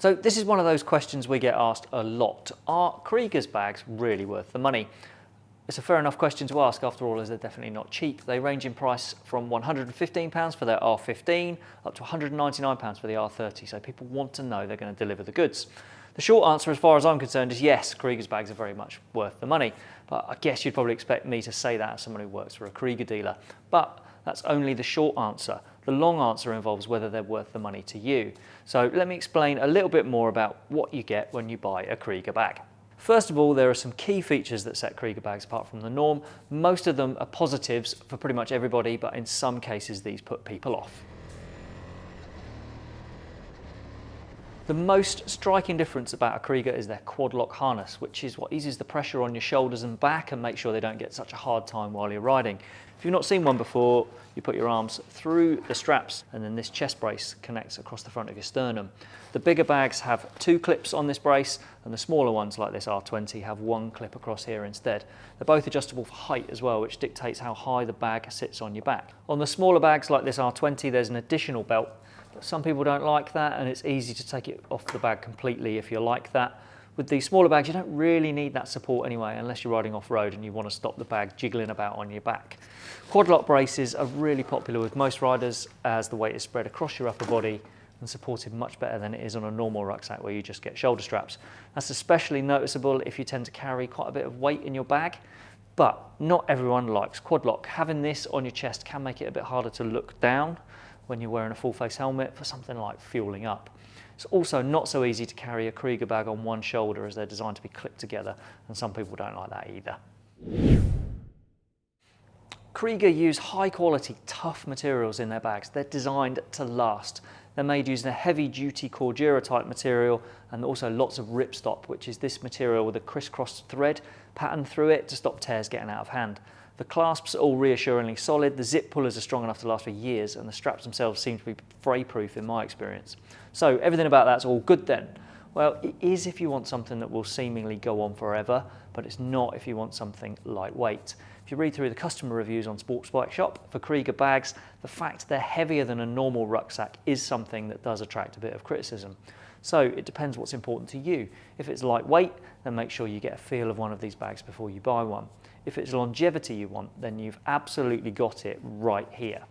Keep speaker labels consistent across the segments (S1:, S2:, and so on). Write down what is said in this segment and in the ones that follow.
S1: So this is one of those questions we get asked a lot. Are Kriega's bags really worth the money? It's a fair enough question to ask after all as they're definitely not cheap. They range in price from £115 for their R15 up to £199 for the R30 so people want to know they're going to deliver the goods. The short answer as far as I'm concerned is yes, Kriega's bags are very much worth the money but I guess you'd probably expect me to say that as someone who works for a Kriega dealer. But that's only the short answer. The long answer involves whether they're worth the money to you. So let me explain a little bit more about what you get when you buy a Kriega bag. First of all, there are some key features that set Kriega bags apart from the norm. Most of them are positives for pretty much everybody, but in some cases these put people off. The most striking difference about a Kriega is their quad lock harness, which is what eases the pressure on your shoulders and back and makes sure they don't get such a hard time while you're riding. If you've not seen one before, you put your arms through the straps and then this chest brace connects across the front of your sternum. The bigger bags have two clips on this brace and the smaller ones like this R20 have one clip across here instead. They're both adjustable for height as well, which dictates how high the bag sits on your back. On the smaller bags like this R20, there's an additional belt some people don't like that and it's easy to take it off the bag completely if you like that. With these smaller bags, you don't really need that support anyway, unless you're riding off-road and you want to stop the bag jiggling about on your back. Quad lock braces are really popular with most riders as the weight is spread across your upper body and supported much better than it is on a normal rucksack where you just get shoulder straps. That's especially noticeable if you tend to carry quite a bit of weight in your bag, but not everyone likes quad lock. Having this on your chest can make it a bit harder to look down when you're wearing a full face helmet for something like fueling up. It's also not so easy to carry a Kriega bag on one shoulder as they're designed to be clipped together and some people don't like that either. Kriega use high quality, tough materials in their bags. They're designed to last. They're made using a heavy duty Cordura type material and also lots of ripstop, which is this material with a crisscross thread pattern through it to stop tears getting out of hand. The clasps are all reassuringly solid, the zip pullers are strong enough to last for years, and the straps themselves seem to be fray-proof in my experience. So everything about that's all good then. Well, it is if you want something that will seemingly go on forever, but it's not if you want something lightweight. If you read through the customer reviews on Sports Bike Shop for Kriega bags, the fact they're heavier than a normal rucksack is something that does attract a bit of criticism. So it depends what's important to you. If it's lightweight, then make sure you get a feel of one of these bags before you buy one. If it's longevity you want, then you've absolutely got it right here.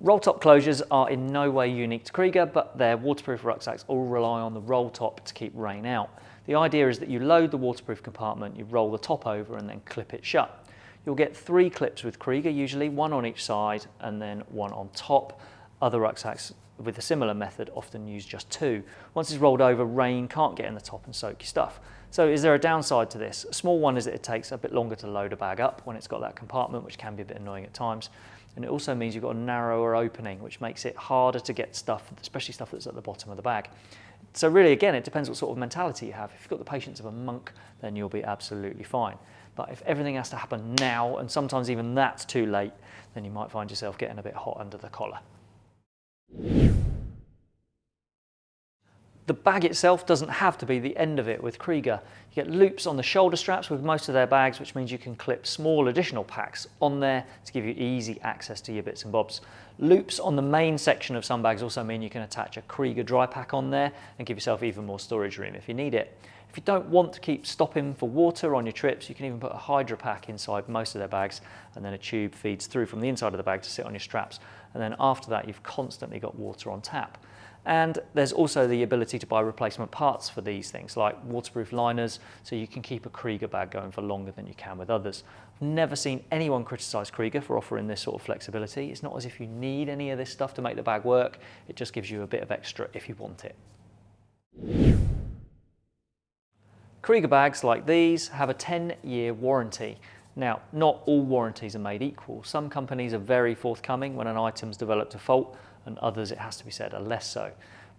S1: Roll top closures are in no way unique to Kriega, but their waterproof rucksacks all rely on the roll top to keep rain out. The idea is that you load the waterproof compartment, you roll the top over and then clip it shut. You'll get three clips with Kriega usually, one on each side and then one on top. Other rucksacks with a similar method often use just two. Once it's rolled over, rain can't get in the top and soak your stuff. So is there a downside to this? A small one is that it takes a bit longer to load a bag up when it's got that compartment, which can be a bit annoying at times. And it also means you've got a narrower opening, which makes it harder to get stuff, especially stuff that's at the bottom of the bag. So really, again, it depends what sort of mentality you have. If you've got the patience of a monk, then you'll be absolutely fine. But if everything has to happen now, and sometimes even that's too late, then you might find yourself getting a bit hot under the collar. The bag itself doesn't have to be the end of it with Kriega. You get loops on the shoulder straps with most of their bags, which means you can clip small additional packs on there to give you easy access to your bits and bobs. Loops on the main section of some bags also mean you can attach a Kriega dry pack on there and give yourself even more storage room if you need it. If you don't want to keep stopping for water on your trips, you can even put a Hydra pack inside most of their bags and then a tube feeds through from the inside of the bag to sit on your straps. And then after that, you've constantly got water on tap. And there's also the ability to buy replacement parts for these things, like waterproof liners, so you can keep a Kriega bag going for longer than you can with others. I've never seen anyone criticise Kriega for offering this sort of flexibility. It's not as if you need any of this stuff to make the bag work, it just gives you a bit of extra if you want it. Kriega bags like these have a 10-year warranty. Now, not all warranties are made equal. Some companies are very forthcoming when an item's developed a fault, and others, it has to be said, are less so.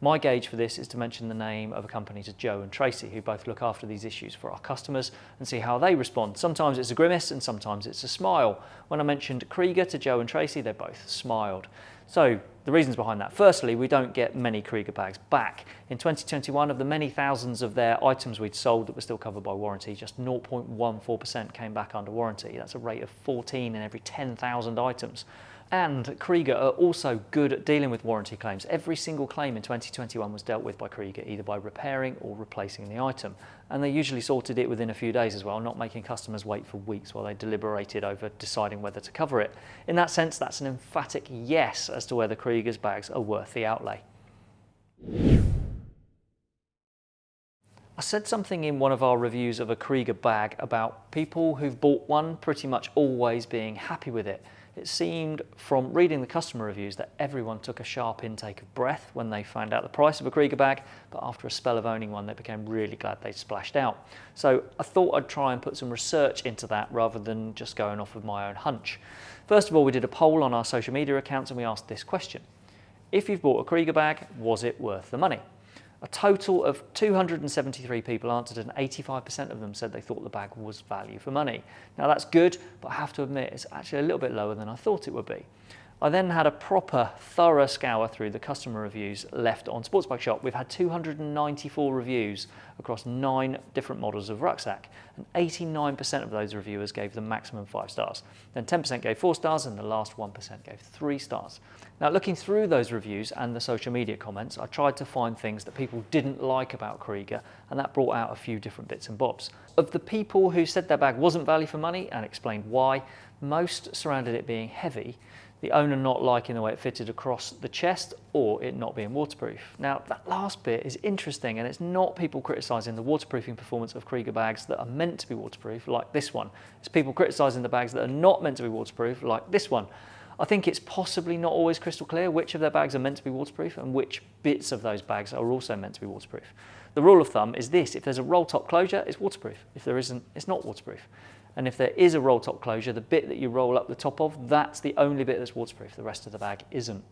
S1: My gauge for this is to mention the name of a company to Joe and Tracy, who both look after these issues for our customers and see how they respond. Sometimes it's a grimace and sometimes it's a smile. When I mentioned Kriega to Joe and Tracy, they both smiled. So the reasons behind that. Firstly, we don't get many Kriega bags back. In 2021, of the many thousands of their items we'd sold that were still covered by warranty, just 0.14% came back under warranty. That's a rate of 14 in every 10,000 items. And Kriega are also good at dealing with warranty claims. Every single claim in 2021 was dealt with by Kriega, either by repairing or replacing the item. And they usually sorted it within a few days as well, not making customers wait for weeks while they deliberated over deciding whether to cover it. In that sense, that's an emphatic yes as to whether Kriega's bags are worth the outlay. I said something in one of our reviews of a Kriega bag about people who've bought one pretty much always being happy with it. It seemed from reading the customer reviews that everyone took a sharp intake of breath when they found out the price of a Kriega bag, but after a spell of owning one, they became really glad they'd splashed out. So I thought I'd try and put some research into that rather than just going off of my own hunch. First of all, we did a poll on our social media accounts and we asked this question. If you've bought a Kriega bag, was it worth the money? A total of 273 people answered and 85% of them said they thought the bag was value for money. Now that's good, but I have to admit it's actually a little bit lower than I thought it would be. I then had a proper thorough scour through the customer reviews left on Sports Bike Shop. We've had 294 reviews across nine different models of rucksack and 89% of those reviewers gave the maximum five stars. Then 10% gave four stars and the last 1% gave three stars. Now looking through those reviews and the social media comments, I tried to find things that people didn't like about Kriega and that brought out a few different bits and bobs. Of the people who said their bag wasn't value for money and explained why, most surrounded it being heavy the owner not liking the way it fitted across the chest or it not being waterproof. Now that last bit is interesting and it's not people criticising the waterproofing performance of Kriega bags that are meant to be waterproof like this one. It's people criticising the bags that are not meant to be waterproof like this one. I think it's possibly not always crystal clear which of their bags are meant to be waterproof and which bits of those bags are also meant to be waterproof. The rule of thumb is this, if there's a roll top closure, it's waterproof. If there isn't, it's not waterproof. And if there is a roll top closure, the bit that you roll up the top of, that's the only bit that's waterproof. The rest of the bag isn't.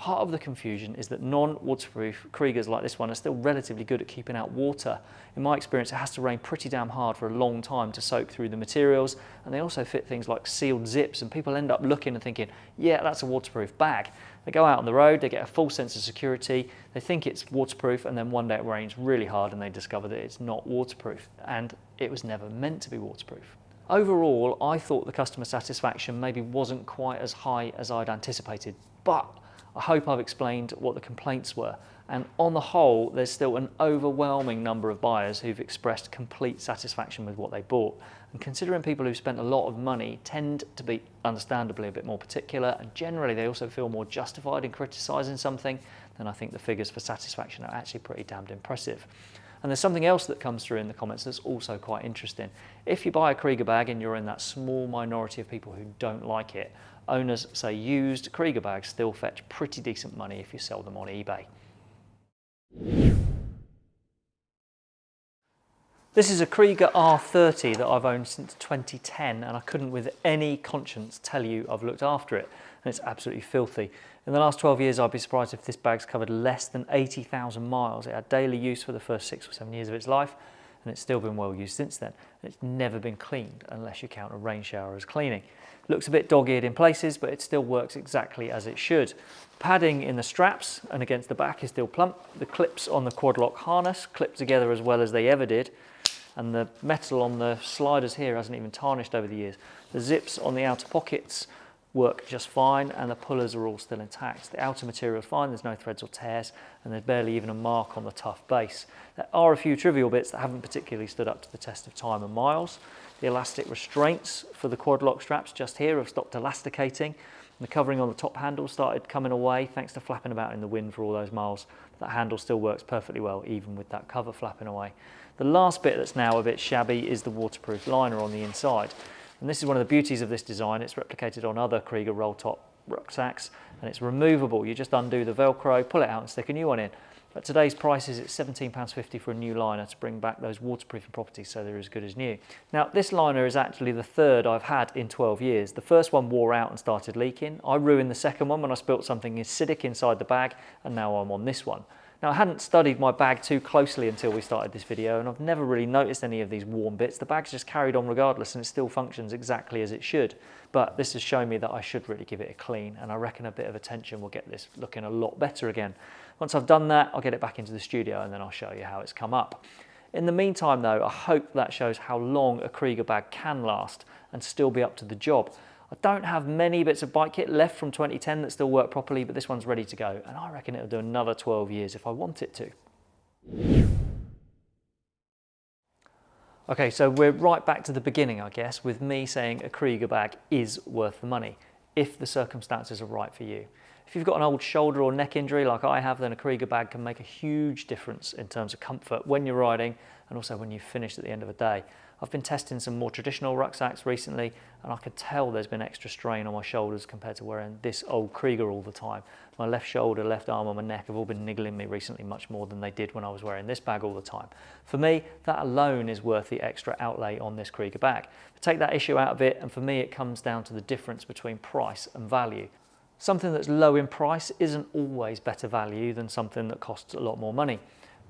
S1: Part of the confusion is that non-waterproof Kriegas like this one are still relatively good at keeping out water. In my experience, it has to rain pretty damn hard for a long time to soak through the materials. And they also fit things like sealed zips and people end up looking and thinking, yeah, that's a waterproof bag. They go out on the road, they get a full sense of security, they think it's waterproof and then one day it rains really hard and they discover that it's not waterproof and it was never meant to be waterproof. Overall, I thought the customer satisfaction maybe wasn't quite as high as I'd anticipated, but I hope I've explained what the complaints were. And on the whole, there's still an overwhelming number of buyers who've expressed complete satisfaction with what they bought. And considering people who've spent a lot of money tend to be understandably a bit more particular and generally they also feel more justified in criticising something, then I think the figures for satisfaction are actually pretty damned impressive. And there's something else that comes through in the comments that's also quite interesting. If you buy a Kriega bag and you're in that small minority of people who don't like it, owners say used Kriega bags still fetch pretty decent money if you sell them on eBay. This is a Kriega R30 that I've owned since 2010 and I couldn't with any conscience tell you I've looked after it and it's absolutely filthy. In the last 12 years, I'd be surprised if this bag's covered less than 80,000 miles. It had daily use for the first six or seven years of its life, and it's still been well used since then. It's never been cleaned unless you count a rain shower as cleaning. Looks a bit dog-eared in places, but it still works exactly as it should. Padding in the straps and against the back is still plump. The clips on the quad lock harness clip together as well as they ever did. And the metal on the sliders here hasn't even tarnished over the years. The zips on the outer pockets work just fine and the pullers are all still intact. The outer material is fine, there's no threads or tears and there's barely even a mark on the tough base. There are a few trivial bits that haven't particularly stood up to the test of time and miles. The elastic restraints for the quad lock straps just here have stopped elasticating. The covering on the top handle started coming away thanks to flapping about in the wind for all those miles. That handle still works perfectly well even with that cover flapping away. The last bit that's now a bit shabby is the waterproof liner on the inside. And this is one of the beauties of this design. It's replicated on other Kriega roll top rucksacks and it's removable. You just undo the Velcro, pull it out and stick a new one in. At today's prices, it's £17.50 for a new liner to bring back those waterproofing properties so they're as good as new. Now, this liner is actually the third I've had in 12 years. The first one wore out and started leaking. I ruined the second one when I spilt something acidic inside the bag, and now I'm on this one. Now I hadn't studied my bag too closely until we started this video and I've never really noticed any of these warm bits. The bag's just carried on regardless and it still functions exactly as it should. But this has shown me that I should really give it a clean and I reckon a bit of attention will get this looking a lot better again. Once I've done that, I'll get it back into the studio and then I'll show you how it's come up. In the meantime though, I hope that shows how long a Kriega bag can last and still be up to the job. I don't have many bits of bike kit left from 2010 that still work properly, but this one's ready to go. And I reckon it'll do another 12 years if I want it to. Okay, so we're right back to the beginning, I guess, with me saying a Kriega bag is worth the money if the circumstances are right for you. If you've got an old shoulder or neck injury like I have, then a Kriega bag can make a huge difference in terms of comfort when you're riding and also when you finish at the end of the day. I've been testing some more traditional rucksacks recently and I could tell there's been extra strain on my shoulders compared to wearing this old Kriega all the time. My left shoulder, left arm and my neck have all been niggling me recently much more than they did when I was wearing this bag all the time. For me, that alone is worth the extra outlay on this Kriega bag. But take that issue out of it and for me it comes down to the difference between price and value. Something that's low in price isn't always better value than something that costs a lot more money.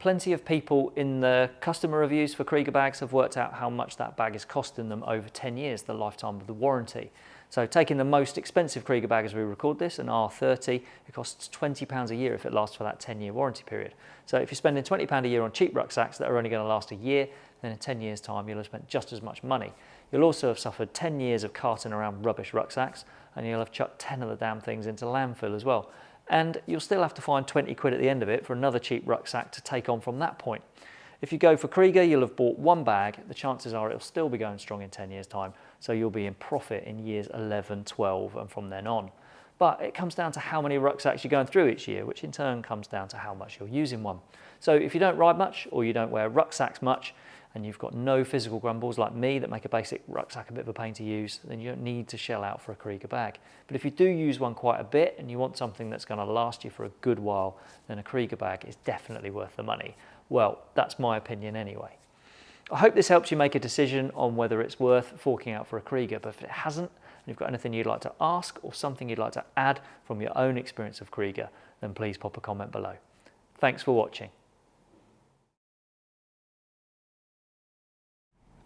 S1: Plenty of people in the customer reviews for Kriega bags have worked out how much that bag is costing them over 10 years, the lifetime of the warranty. So taking the most expensive Kriega bag as we record this, an R30, it costs £20 a year if it lasts for that 10 year warranty period. So if you're spending £20 a year on cheap rucksacks that are only going to last a year, then in 10 years time you'll have spent just as much money. You'll also have suffered 10 years of carting around rubbish rucksacks and you'll have chucked 10 of the damn things into landfill as well and you'll still have to find 20 quid at the end of it for another cheap rucksack to take on from that point. If you go for Kriega, you'll have bought one bag. The chances are it'll still be going strong in 10 years time. So you'll be in profit in years 11, 12 and from then on. But it comes down to how many rucksacks you're going through each year, which in turn comes down to how much you're using one. So if you don't ride much or you don't wear rucksacks much, and you've got no physical grumbles like me that make a basic rucksack a bit of a pain to use, then you don't need to shell out for a Kriega bag. But if you do use one quite a bit and you want something that's going to last you for a good while, then a Kriega bag is definitely worth the money. Well, that's my opinion anyway. I hope this helps you make a decision on whether it's worth forking out for a Kriega, but if it hasn't, and you've got anything you'd like to ask or something you'd like to add from your own experience of Kriega, then please pop a comment below. Thanks for watching.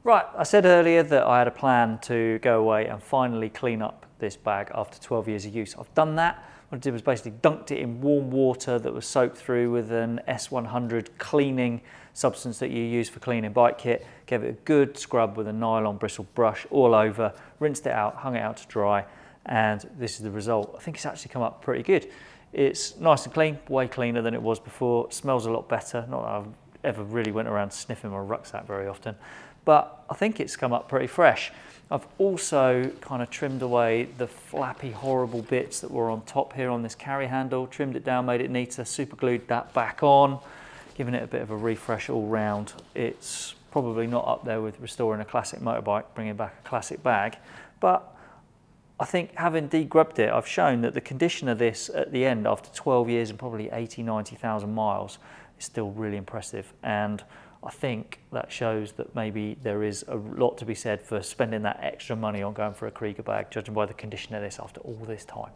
S1: Right, I said earlier that I had a plan to go away and finally clean up this bag after 12 years of use. I've done that. What I did was basically dunked it in warm water that was soaked through with an S100 cleaning substance that you use for cleaning bike kit. Gave it a good scrub with a nylon bristle brush all over, rinsed it out, hung it out to dry, and this is the result. I think it's actually come up pretty good. It's nice and clean, way cleaner than it was before. Smells a lot better. Not that I've ever really went around sniffing my rucksack very often but I think it's come up pretty fresh. I've also kind of trimmed away the flappy, horrible bits that were on top here on this carry handle, trimmed it down, made it neater, super glued that back on, giving it a bit of a refresh all round. It's probably not up there with restoring a classic motorbike, bringing back a classic bag, but I think having degrubbed it, I've shown that the condition of this at the end after 12 years and probably 80, 90,000 miles is still really impressive. And I think that shows that maybe there is a lot to be said for spending that extra money on going for a Krieger bag, judging by the condition of this after all this time.